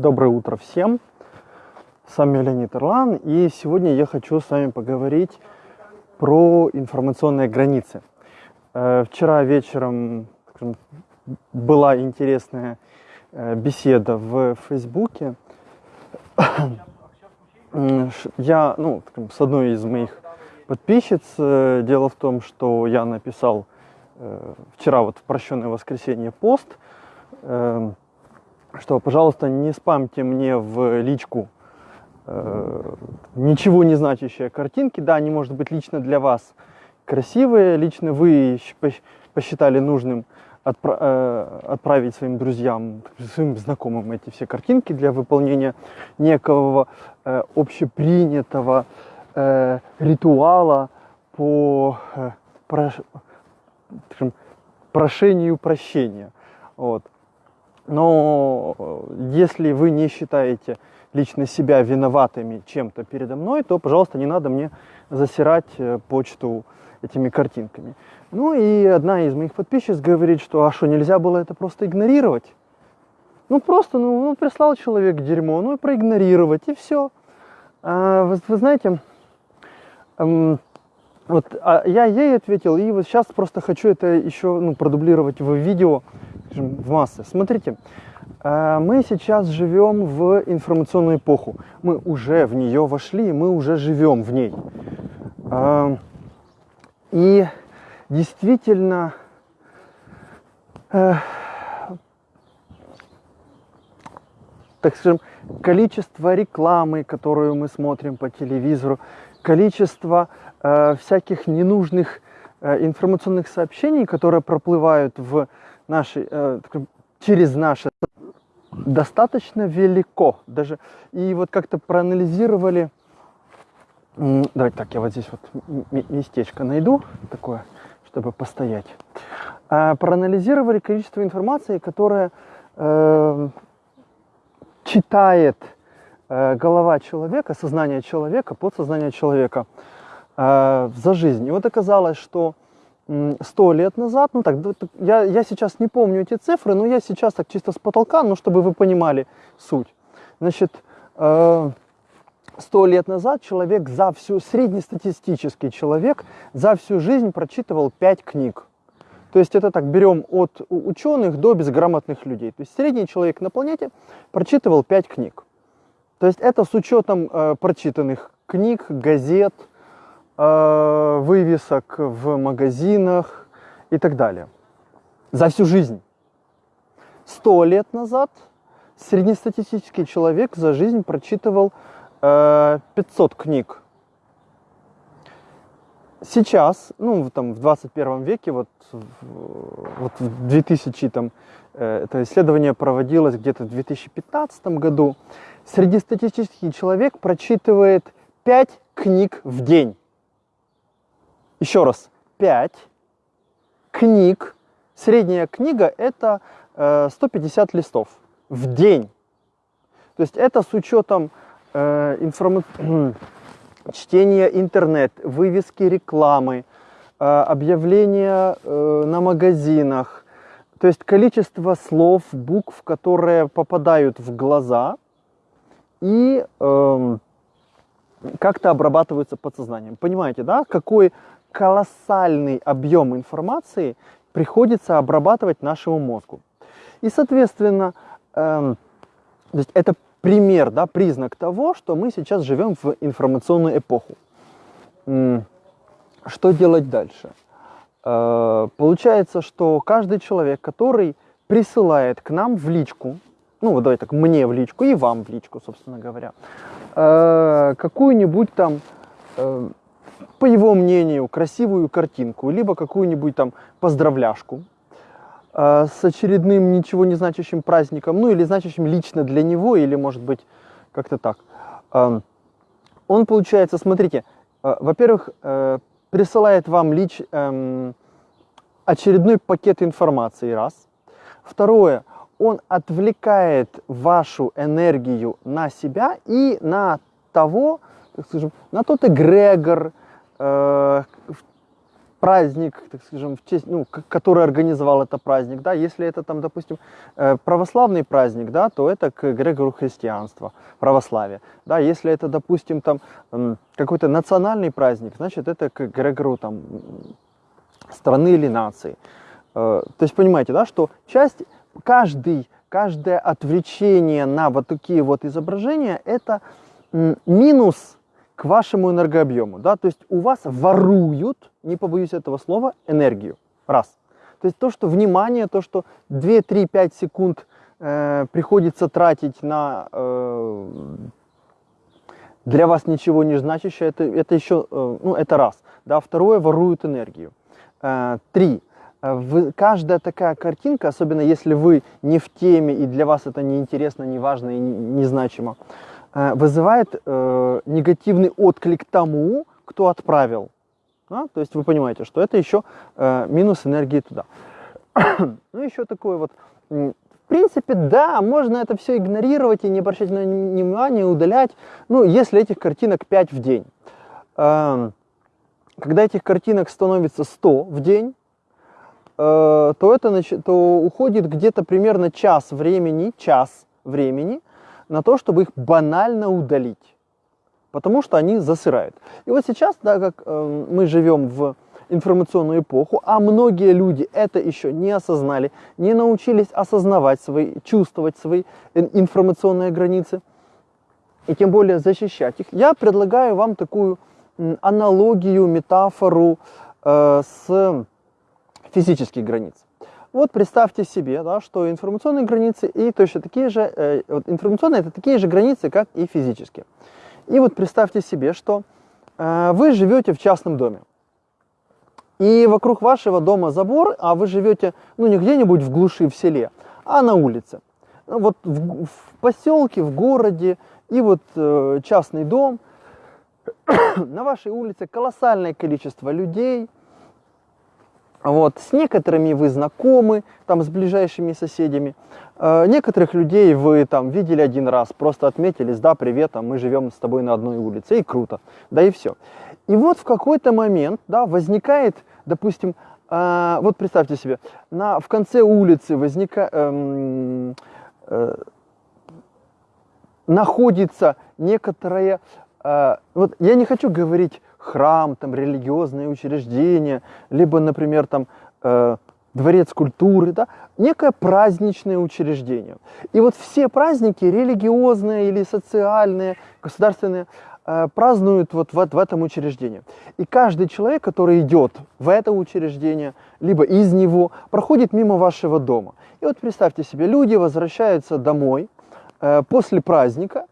Доброе утро всем. С вами Леонид Ирлан. И сегодня я хочу с вами поговорить про информационные границы. Э, вчера вечером была интересная э, беседа в Фейсбуке. Я, ну, с одной из моих подписчиц, э, дело в том, что я написал вчера вот в прощенное воскресенье пост, что, пожалуйста, не спамьте мне в личку э, ничего не значащие картинки. Да, они, может быть, лично для вас красивые, лично вы посчитали нужным отпра э, отправить своим друзьям, своим знакомым эти все картинки для выполнения некого э, общепринятого э, ритуала по э, прош прошению прощения. Вот. Но э, если вы не считаете лично себя виноватыми чем-то передо мной, то, пожалуйста, не надо мне засирать э, почту этими картинками. Ну и одна из моих подписчиц говорит, что а что, нельзя было это просто игнорировать? Ну просто, ну, ну прислал человек дерьмо, ну и проигнорировать, и все. А, вы, вы знаете, эм, вот а я ей ответил, и вот сейчас просто хочу это еще ну, продублировать в видео, в массы. Смотрите, э, мы сейчас живем в информационную эпоху. Мы уже в нее вошли, мы уже живем в ней. Э, и действительно, э, так скажем, количество рекламы, которую мы смотрим по телевизору, количество всяких ненужных информационных сообщений, которые проплывают в нашей, э, через наше достаточно велико. Даже, и вот как-то проанализировали, давайте так, я вот здесь вот местечко найду такое, чтобы постоять. А, проанализировали количество информации, которая э, читает э, голова человека, сознание человека, подсознание человека э, за жизнь. И вот оказалось, что сто лет назад, ну так, я, я сейчас не помню эти цифры, но я сейчас так чисто с потолка, ну чтобы вы понимали суть. Значит, э, сто лет назад человек за всю, среднестатистический человек за всю жизнь прочитывал пять книг. То есть это так, берем от ученых до безграмотных людей. То есть средний человек на планете прочитывал пять книг. То есть это с учетом э, прочитанных книг, газет, Э, вывесок в магазинах и так далее. За всю жизнь. Сто лет назад среднестатистический человек за жизнь прочитывал 500 э, книг. Сейчас, ну, там, в 21 веке, вот, вот в 2000, там, э, это исследование проводилось где-то в 2015 году, среднестатистический человек прочитывает 5 книг в день. Еще раз, 5 книг. Средняя книга это 150 э, листов в день. То есть это с учетом э, чтения интернет, вывески рекламы, э, объявления э, на магазинах. То есть количество слов, букв, которые попадают в глаза и э, как-то обрабатываются подсознанием. Понимаете, да, какой колоссальный объем информации приходится обрабатывать нашему мозгу. И, соответственно, эм, то есть это пример, да, признак того, что мы сейчас живем в информационную эпоху. Что делать дальше? Э, получается, что каждый человек, который присылает к нам в личку, ну вот давайте так, мне в личку и вам в личку, собственно говоря, э, какую-нибудь там э, по его мнению, красивую картинку, либо какую-нибудь там поздравляшку э, с очередным ничего не значащим праздником, ну или значащим лично для него, или может быть как-то так. Э, он получается, смотрите, э, во-первых, э, присылает вам лич, э, очередной пакет информации, раз. Второе, он отвлекает вашу энергию на себя и на того, так скажем, на тот эгрегор, Э, праздник, так скажем, в честь, ну, который организовал это праздник, да, если это там, допустим, э, православный праздник, да, то это к эгрегору христианства, православия, да, если это, допустим, там какой-то национальный праздник, значит, это к эгрегору там страны или нации. Э, то есть понимаете, да, что часть, каждый, каждое отвлечение на вот такие вот изображения, это минус к вашему энергообъему. Да? То есть у вас воруют, не побоюсь этого слова, энергию. Раз. То есть то, что внимание, то, что 2, 3, 5 секунд э, приходится тратить на э, для вас ничего не значащее, это, это еще, э, ну, это раз. Да? Второе, воруют энергию. Э, три. Вы, каждая такая картинка, особенно если вы не в теме и для вас это не интересно, не важно и незначимо, не Э, вызывает э, негативный отклик тому, кто отправил. Да? То есть вы понимаете, что это еще э, минус энергии туда. ну еще такое вот, в принципе, да, можно это все игнорировать и не обращать на внимание, удалять, ну, если этих картинок 5 в день. Э, когда этих картинок становится 100 в день, э, то это то уходит где-то примерно час времени, час времени на то, чтобы их банально удалить, потому что они засырают. И вот сейчас, да, как э, мы живем в информационную эпоху, а многие люди это еще не осознали, не научились осознавать свои, чувствовать свои информационные границы, и тем более защищать их, я предлагаю вам такую аналогию, метафору э, с физических границ. Вот представьте себе, да, что информационные границы и точно такие же, э, вот информационные это такие же границы, как и физические. И вот представьте себе, что э, вы живете в частном доме. И вокруг вашего дома забор, а вы живете, ну, не где-нибудь в глуши, в селе, а на улице. Ну, вот в, в поселке, в городе, и вот э, частный дом. на вашей улице колоссальное количество людей – вот. С некоторыми вы знакомы, там, с ближайшими соседями. Э, некоторых людей вы там видели один раз, просто отметились, да, привет, а мы живем с тобой на одной улице, и круто, да и все. И вот в какой-то момент, да, возникает, допустим, э, вот представьте себе, на, в конце улицы возникает, эм, э, находится некоторая, э, вот я не хочу говорить храм, там, религиозное учреждение, либо, например, там, э, дворец культуры, да, некое праздничное учреждение. И вот все праздники, религиозные или социальные, государственные, э, празднуют вот в, в этом учреждении. И каждый человек, который идет в это учреждение, либо из него, проходит мимо вашего дома. И вот представьте себе, люди возвращаются домой э, после праздника,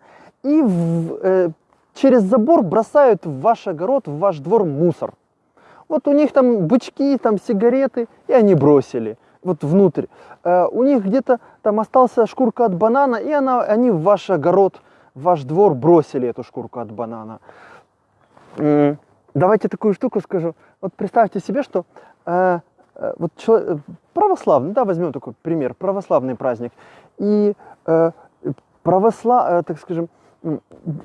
и в, э, через забор бросают в ваш огород, в ваш двор мусор. Вот у них там бычки, там сигареты, и они бросили вот внутрь. Э, у них где-то там осталась шкурка от банана, и она, они в ваш огород, в ваш двор бросили эту шкурку от банана. Давайте такую штуку скажу. Вот представьте себе, что э, э, вот человек, православный, да, возьмем такой пример, православный праздник. И э, православ, э, так скажем,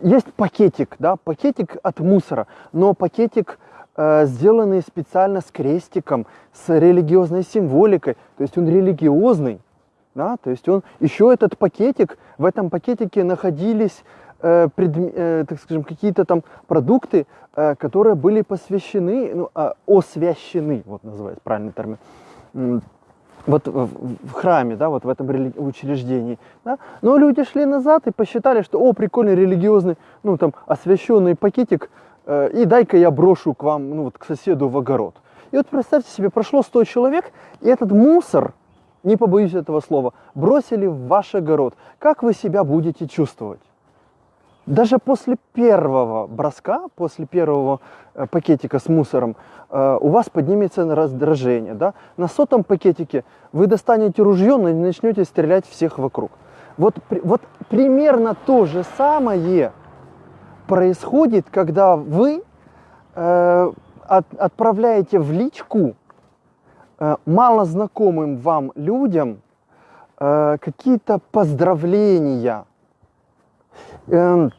есть пакетик, да, пакетик от мусора, но пакетик э, сделанный специально с крестиком, с религиозной символикой, то есть он религиозный, да, то есть он еще этот пакетик, в этом пакетике находились э, пред, э, так скажем, какие-то там продукты, э, которые были посвящены, ну, э, освящены, вот называется правильный термин, вот в храме, да, вот в этом учреждении, да, но люди шли назад и посчитали, что, о, прикольный религиозный, ну, там, освященный пакетик, э, и дай-ка я брошу к вам, ну, вот, к соседу в огород. И вот представьте себе, прошло 100 человек, и этот мусор, не побоюсь этого слова, бросили в ваш огород. Как вы себя будете чувствовать? Даже после первого броска, после первого э, пакетика с мусором, э, у вас поднимется раздражение. Да? На сотом пакетике вы достанете ружье и начнете стрелять всех вокруг. Вот, вот примерно то же самое происходит, когда вы э, от, отправляете в личку э, малознакомым вам людям э, какие-то поздравления, Эм,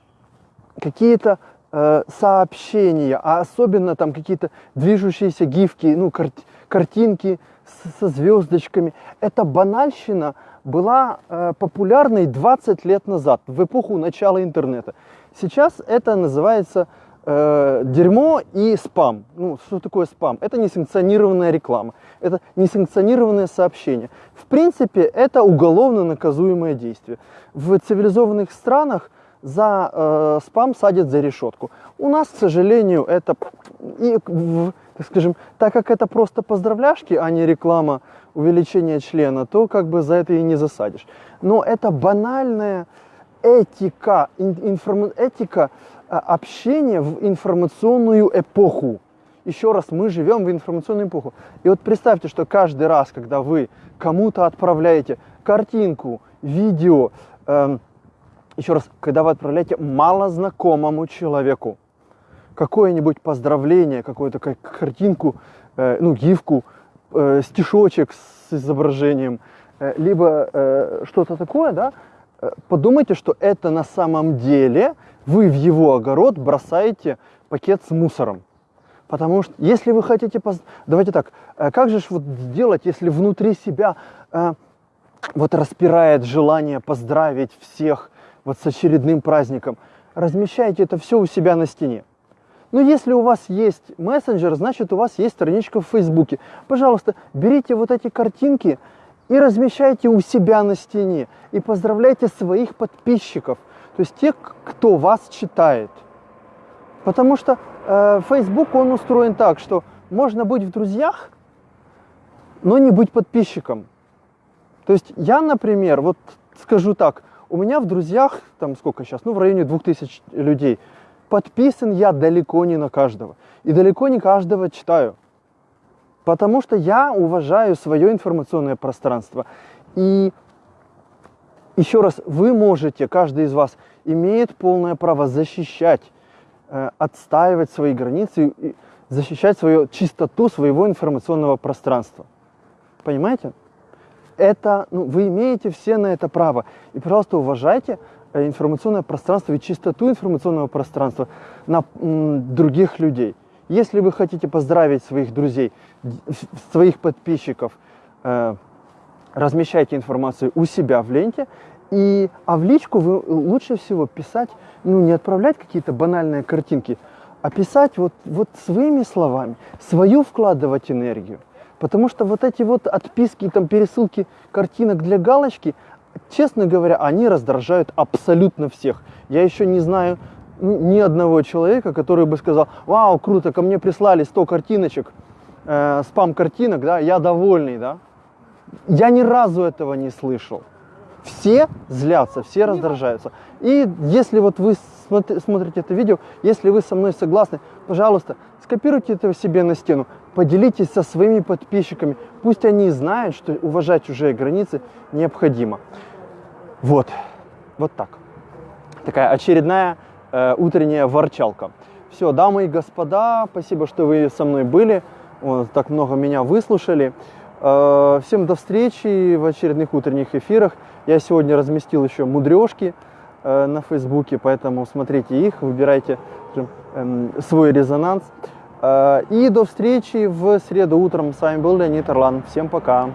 какие-то э, сообщения, а особенно там какие-то движущиеся гифки, ну, кар картинки со звездочками. Эта банальщина была э, популярной 20 лет назад, в эпоху начала интернета. Сейчас это называется э, дерьмо и спам. Ну, что такое спам? Это несанкционированная реклама, это несанкционированное сообщение. В принципе, это уголовно наказуемое действие. В цивилизованных странах за э, спам садят за решетку. У нас, к сожалению, это, и, так скажем, так как это просто поздравляшки, а не реклама увеличения члена, то как бы за это и не засадишь. Но это банальная этика, информ, этика а, общения в информационную эпоху. Еще раз, мы живем в информационную эпоху. И вот представьте, что каждый раз, когда вы кому-то отправляете картинку, видео, эм, еще раз, когда вы отправляете малознакомому человеку какое-нибудь поздравление, какую-то картинку, э, ну, гифку, э, стишочек с изображением, э, либо э, что-то такое, да, Э, подумайте, что это на самом деле вы в его огород бросаете пакет с мусором. Потому что если вы хотите... Поз... Давайте так, э, как же вот сделать, если внутри себя э, вот распирает желание поздравить всех вот с очередным праздником? Размещайте это все у себя на стене. Но если у вас есть мессенджер, значит у вас есть страничка в Фейсбуке. Пожалуйста, берите вот эти картинки, и размещайте у себя на стене. И поздравляйте своих подписчиков, то есть тех, кто вас читает. Потому что э, Facebook, он устроен так, что можно быть в друзьях, но не быть подписчиком. То есть я, например, вот скажу так, у меня в друзьях, там сколько сейчас, ну в районе 2000 людей, подписан я далеко не на каждого. И далеко не каждого читаю. Потому что я уважаю свое информационное пространство. И еще раз, вы можете, каждый из вас имеет полное право защищать, э, отстаивать свои границы, защищать свою чистоту своего информационного пространства. Понимаете? Это, ну, вы имеете все на это право. И, пожалуйста, уважайте э, информационное пространство и чистоту информационного пространства на других людей. Если вы хотите поздравить своих друзей, своих подписчиков, э, размещайте информацию у себя в ленте. И, а в личку вы лучше всего писать, ну не отправлять какие-то банальные картинки, а писать вот, вот своими словами, свою вкладывать энергию. Потому что вот эти вот отписки, там пересылки картинок для галочки, честно говоря, они раздражают абсолютно всех. Я еще не знаю ни одного человека, который бы сказал, вау, круто, ко мне прислали 100 картиночек, э, спам-картинок, да, я довольный, да. Я ни разу этого не слышал. Все злятся, все раздражаются. И если вот вы смотрите это видео, если вы со мной согласны, пожалуйста, скопируйте это себе на стену, поделитесь со своими подписчиками, пусть они знают, что уважать чужие границы необходимо. Вот, вот так. Такая очередная э, утренняя ворчалка. Все, дамы и господа, спасибо, что вы со мной были, вот, так много меня выслушали. Э, всем до встречи в очередных утренних эфирах. Я сегодня разместил еще мудрешки э, на Фейсбуке, поэтому смотрите их, выбирайте э, свой резонанс. Э, и до встречи в среду утром. С вами был Леонид Орлан. Всем пока.